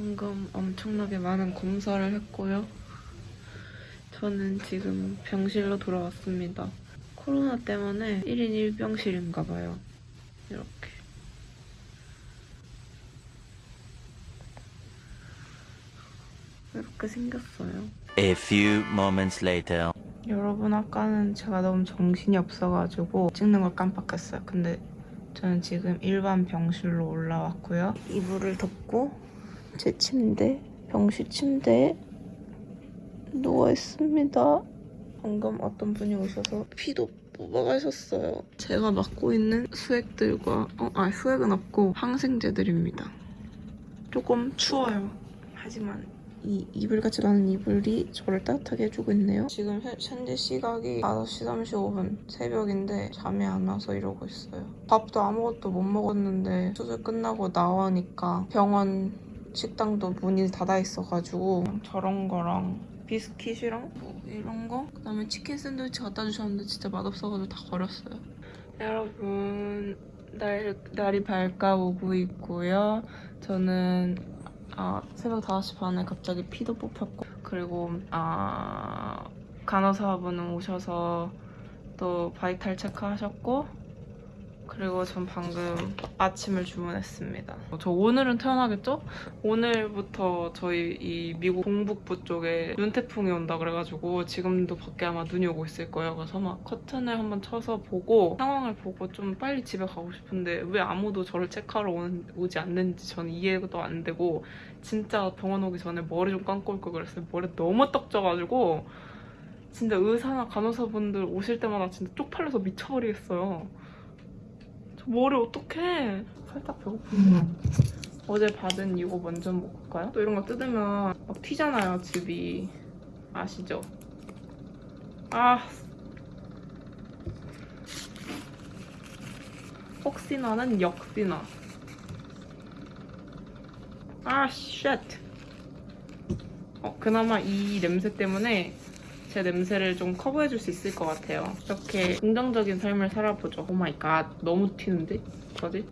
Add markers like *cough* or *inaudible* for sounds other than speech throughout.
방금 엄청나게 많은 검사를 했고요. 저는 지금 병실로 돌아왔습니다. 코로나 때문에 1인 1병실인가 봐요. 이렇게. 이렇게 생겼어요. A few moments later. 여러분 아까는 제가 너무 정신이 없어가지고 찍는 걸 깜빡했어요. 근데 저는 지금 일반 병실로 올라왔고요. 이불을 덮고 제 침대, 병실 침대에 누워 있습니다. 방금 어떤 분이 오셔서 피도 뽑아가셨어요. 제가 맡고 있는 수액들과 어, 아 수액은 없고 항생제들입니다. 조금 추워요. 하지만 이 이불같이 나는 이불이 저를 따뜻하게 해주고 있네요. 지금 현- 현재 시각이 5시 35분 새벽인데 잠이 안 와서 이러고 있어요. 밥도 아무것도 못 먹었는데 수술 끝나고 나오니까 병원 식당도 문이 닫아 있어가지고 저런 거랑 비스킷이랑 뭐 이런 거 그다음에 치킨 샌드위치 갖다 주셨는데 진짜 맛없어가지고 다 버렸어요. 여러분 날, 날이 밝아오고 있고요. 저는 아, 새벽 5시 반에 갑자기 피도 뽑혔고 그리고 아, 간호사분은 오셔서 또 바이탈 체크하셨고 그리고 전 방금 아침을 주문했습니다. 저 오늘은 태어나겠죠? 오늘부터 저희 이 미국 동북부 쪽에 눈태풍이 온다 그래가지고 지금도 밖에 아마 눈이 오고 있을 거예요. 그래서 막 커튼을 한번 쳐서 보고 상황을 보고 좀 빨리 집에 가고 싶은데 왜 아무도 저를 체크하러 오는, 오지 않는지 저는 이해도 안 되고 진짜 병원 오기 전에 머리 좀 감고 올 걸 그랬어요. 머리 너무 떡져가지고 진짜 의사나 간호사분들 오실 때마다 진짜 쪽팔려서 미쳐버리겠어요. 저 머리 어떡해. 살짝 배고픈데. 어제 받은 이거 먼저 먹을까요? 또 이런 거 뜯으면 막 튀잖아요, 즙이. 아시죠? 아. 혹시나는 역시나. 아, shit. 어, 그나마 이 냄새 때문에 제 냄새를 좀 커버해줄 수 있을 것 같아요. 이렇게 긍정적인 삶을 살아보죠. oh my god, 너무 튀는데? 어디?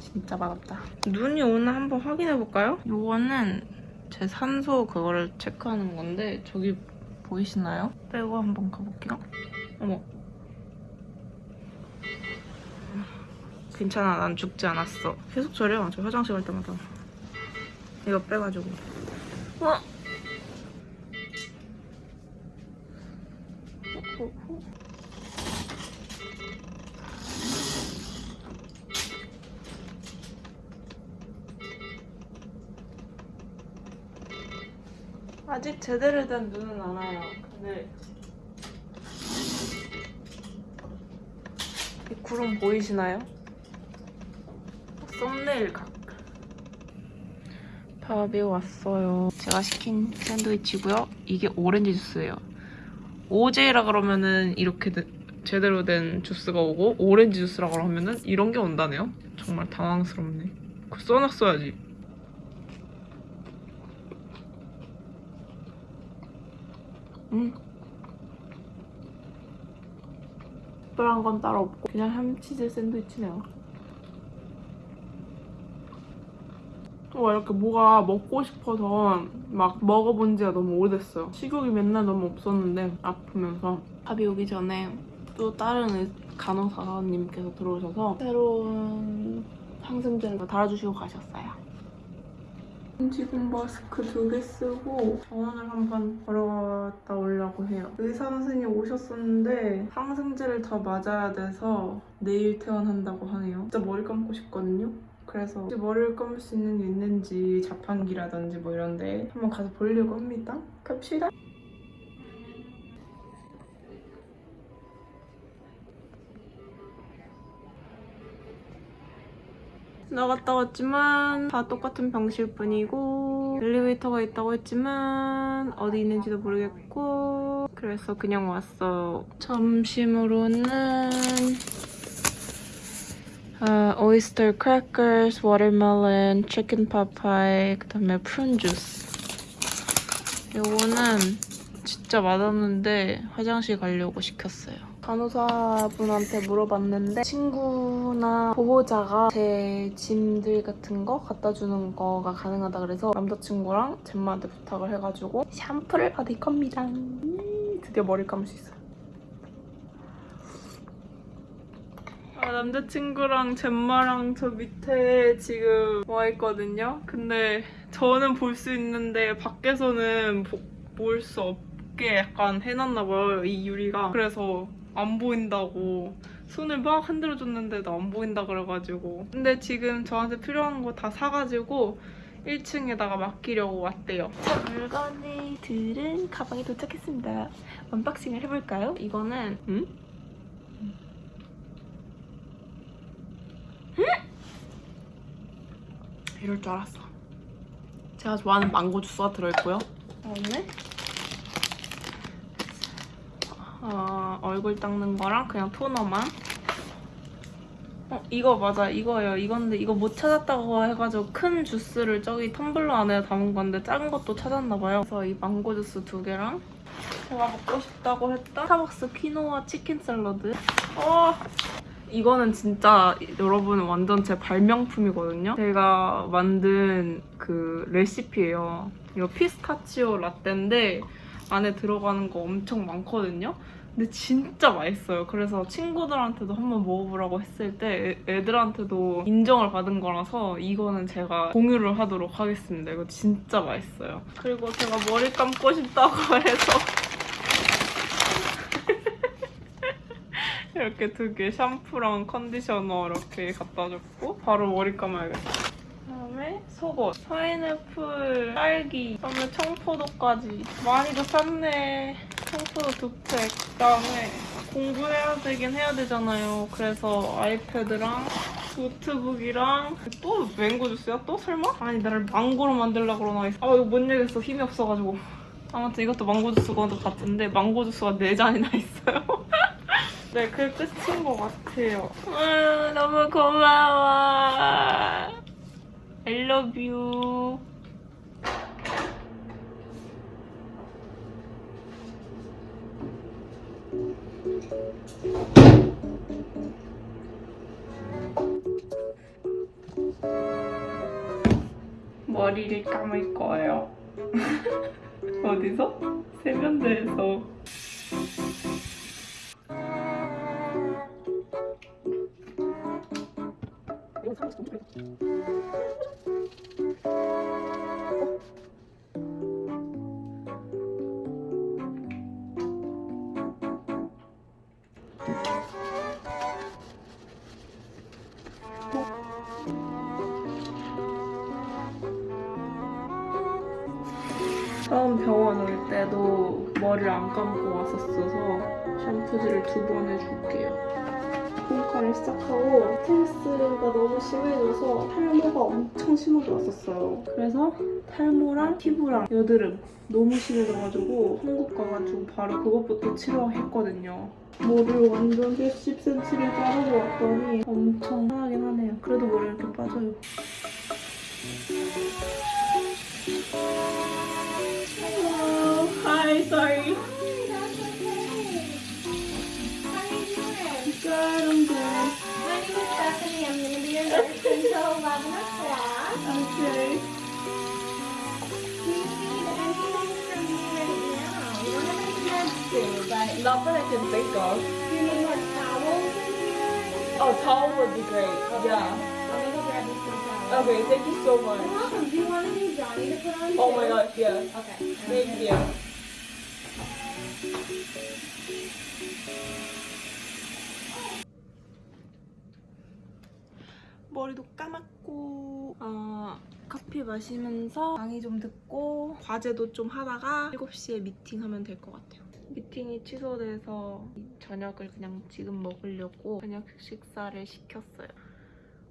진짜 맛없다. 눈이 오나 한번 확인해볼까요? 요거는 제 산소 그거를 체크하는 건데 저기 보이시나요? 빼고 한번 가볼게요. 어머. 괜찮아, 난 죽지 않았어. 계속 저래요, 저 화장실 갈 때마다. 이거 빼가지고. 어? 아직 제대로 된 눈은 안 와요. 근데 이 구름 보이시나요? 썸네일 각. 밥이 왔어요. 제가 시킨 샌드위치고요. 이게 오렌지 주스예요. 오제라 그러면은 이렇게 되- 제대로 된 주스가 오고 오렌지 주스라 그러면은 이런 게 온다네요. 정말 당황스럽네. 그거 써놨어야지. 음. 특별한 건 따로 없고 그냥 햄치즈 샌드위치네요. 와 이렇게 뭐가 먹고 싶어서 막 먹어본 지가 너무 오래됐어요. 식욕이 맨날 너무 없었는데 아프면서 밥이 오기 전에 또 다른 의- 간호사님께서 들어오셔서 새로운 항생제를 달아주시고 가셨어요. 지금 마스크 두 개 쓰고 병원을 한번 걸어갔다 오려고 해요. 의사 선생님 오셨었는데 항생제를 더 맞아야 돼서 내일 퇴원한다고 하네요. 진짜 머리 감고 싶거든요. 그래서 머리를 감을 수 있는 게 있는지 자판기라든지 뭐 이런데 한번 가서 보려고 합니다. 갑시다. 나갔다 왔지만 다 똑같은 병실 뿐이고 엘리베이터가 있다고 했지만 어디 있는지도 모르겠고 그래서 그냥 왔어 점심으로는 아, oyster crackers, watermelon, chicken pot pie, 그다음에 prune juice. 요거는 진짜 맛없는데 화장실 가려고 시켰어요. 간호사분한테 물어봤는데 친구나 보호자가 제 짐들 같은 거 갖다 주는 거가 가능하다 그래서 남자친구랑 젬마한테 부탁을 해가지고 샴푸를 받을 겁니다. 음, 드디어 머리 감을 수 있어요. 아, 남자친구랑 젬마랑 저 밑에 지금 와 있거든요. 근데 저는 볼 수 있는데 밖에서는 볼 수 없게 약간 해놨나 봐요. 이 유리가. 그래서 안 보인다고 손을 막 흔들어줬는데도 안 보인다 그래가지고. 근데 지금 저한테 필요한 거 다 사가지고 1층에다가 맡기려고 왔대요. 자, 물건들은 가방에 도착했습니다. unboxing을 해볼까요? 이거는 음? 이럴 줄 알았어. 제가 좋아하는 망고 주스가 들어있고요. 그다음에 어, 얼굴 닦는 거랑 그냥 토너만. 어, 이거 맞아. 이거예요. 이건데 이거 못 찾았다고 해가지고 큰 주스를 저기 텀블러 안에 담은 건데 작은 것도 찾았나 봐요. 그래서 이 망고 주스 두 개랑 제가 먹고 싶다고 했던 스타벅스 퀴노아 치킨 샐러드. 어, 이거는 진짜 여러분 완전 제 발명품이거든요. 제가 만든 그 레시피예요. 이거 피스타치오 라떼인데 안에 들어가는 거 엄청 많거든요. 근데 진짜 맛있어요. 그래서 친구들한테도 한번 먹어보라고 했을 때 애- 애들한테도 인정을 받은 거라서 이거는 제가 공유를 하도록 하겠습니다. 이거 진짜 맛있어요. 그리고 제가 머리 감고 싶다고 *laughs* 해서 이렇게 두 개 샴푸랑 컨디셔너 이렇게 갖다 줬고 바로 머리 감아야겠다. 그다음에 속옷, 파인애플, 딸기, 그다음에 청포도까지 많이도 샀네. 청포도 두 팩. 그다음에 공부해야 되긴 해야 되잖아요. 그래서 아이패드랑 노트북이랑 또 맹고 주스야? 또 설마? 아니 나를 망고로 만들려고 그러나 아 이거 못 얘기했어 힘이 없어가지고 아무튼 이것도 망고 주스가 같은데 망고 주스가 4잔이나 있어요 네, 그게 끝인 것 같아요. 음, 너무 고마워. I love you. 머리를 감을 거예요. *laughs* 어디서? 세면대에서. 처음 병원 올 때도 머리를 안 감고 왔었어서 샴푸질을 두 번 해줄게요. 홈카를 시작하고 스트레스가 너무 심해져서 탈모가 엄청 심하게 왔었어요. 그래서 탈모랑 피부랑 여드름 너무 심해져가지고 한국 가가지고 바로 그것부터 치료했거든요. 머리를 완전 10cm를 자르고 왔더니 엄청 편하긴 하네요. 그래도 머리 이렇게 빠져요. Too, but Not that I can think of. do you need more towels? Oh, towel would be great. Yeah. I'll go grab you some towels. Okay, thank you so much. You're welcome. Do you want any Johnny to put on Oh too? my gosh, yeah. Okay. Thank you. 머리도 감았고 어, 커피 마시면서 강의 좀 듣고 과제도 좀 하다가 7시에 미팅하면 될 것 같아요. 미팅이 취소돼서 저녁을 그냥 지금 먹으려고 저녁 식사를 시켰어요.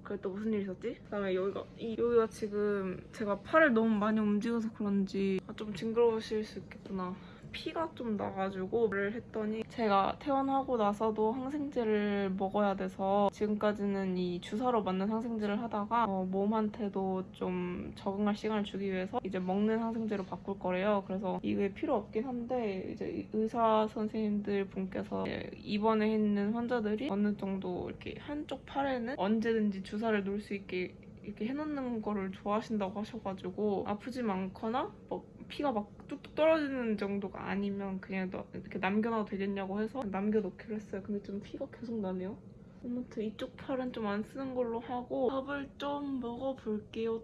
그래 또 무슨 일 있었지? 그다음에 여기가 이, 여기가 지금 제가 팔을 너무 많이 움직여서 그런지 아, 좀 징그러우실 수 있겠구나. 피가 좀 나가지고 를 했더니 제가 퇴원하고 나서도 항생제를 먹어야 돼서 지금까지는 이 주사로 맞는 항생제를 하다가 어, 몸한테도 좀 적응할 시간을 주기 위해서 이제 먹는 항생제로 바꿀 거래요. 그래서 이게 필요 없긴 한데 이제 의사 선생님들 분께서 입원해 있는 환자들이 어느 정도 이렇게 한쪽 팔에는 언제든지 주사를 놓을 수 있게 이렇게 해놓는 거를 좋아하신다고 하셔가지고 아프지 않거나 뭐 피가 막 뚝뚝 떨어지는 정도가 아니면 그냥 너- 이렇게 남겨놔도 되겠냐고 해서 남겨놓기로 했어요. 근데 좀 피가 계속 나네요. 아무튼 이쪽 팔은 좀 안 쓰는 걸로 하고 밥을 좀 먹어볼게요.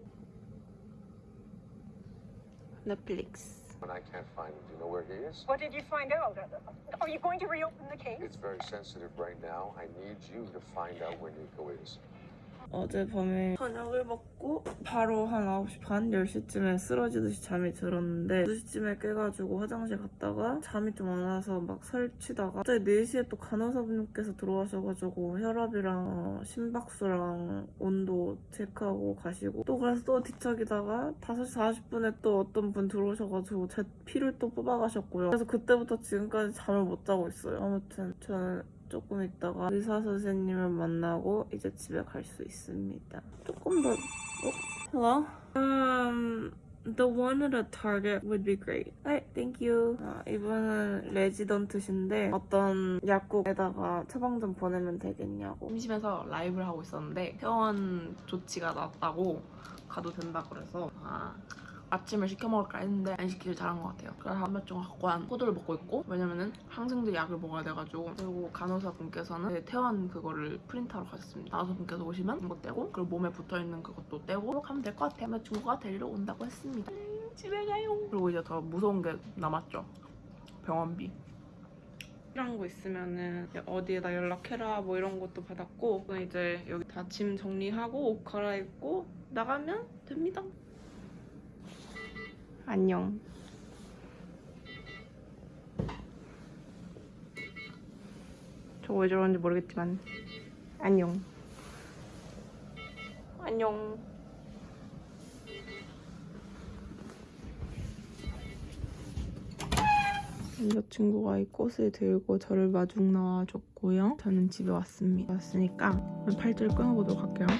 넷플릭스. And I can't find him. Do you know where he is? What did you find out? Are you going to reopen the case? It's very sensitive right now. I need you to find out where Nico is. 어젯밤에 저녁을 먹고 바로 한 9시 반, 10시쯤에 쓰러지듯이 잠이 들었는데 2시쯤에 깨가지고 화장실 갔다가 잠이 좀 안 와서 막 설치다가 갑자기 4시에 또 간호사분께서 들어와셔가지고 혈압이랑 어, 심박수랑 온도 체크하고 가시고 또 그래서 또 뒤척이다가 5시 40분에 또 어떤 분 들어오셔가지고 제 피를 또 뽑아가셨고요. 그래서 그때부터 지금까지 잠을 못 자고 있어요. 아무튼 저는 조금 있다가 의사 선생님을 만나고 이제 집에 갈 수 있습니다. 조금 더. 어? Hello? Um, the one at a Target would be great. Alright, thank you. 아, 이분은 레지던트신데 어떤 약국에다가 처방전 보내면 되겠냐고. 심심해서 라이브를 하고 있었는데 퇴원 조치가 났다고 가도 된다 그래서 아. 아침을 시켜 먹을까 했는데 안 시키길 잘한 것 같아요. 그래서 한몇종 갖고 한 포도를 먹고 있고 왜냐면은 항생제 약을 먹어야 돼가지고 그리고 간호사분께서는 퇴원 그거를 프린트하러 가셨습니다. 간호사분께서 오시면 이거 떼고 그리고 몸에 붙어있는 그것도 떼고 가면 될 것 같아요. 여자친구가 데리러 온다고 했습니다. 음, 집에 가요. 그리고 이제 더 무서운 게 남았죠. 병원비. 필요한 거 있으면은 어디에다 연락해라 뭐 이런 것도 받았고 이제 여기 다 짐 정리하고 옷 갈아입고 나가면 됩니다. 안녕. 저왜 저러는지 모르겠지만 안녕. 안녕. 남자친구가 이 꽃을 들고 저를 마중 나와줬고요. 저는 집에 왔습니다. 왔으니까 팔찌를 끊어보도록 할게요. 난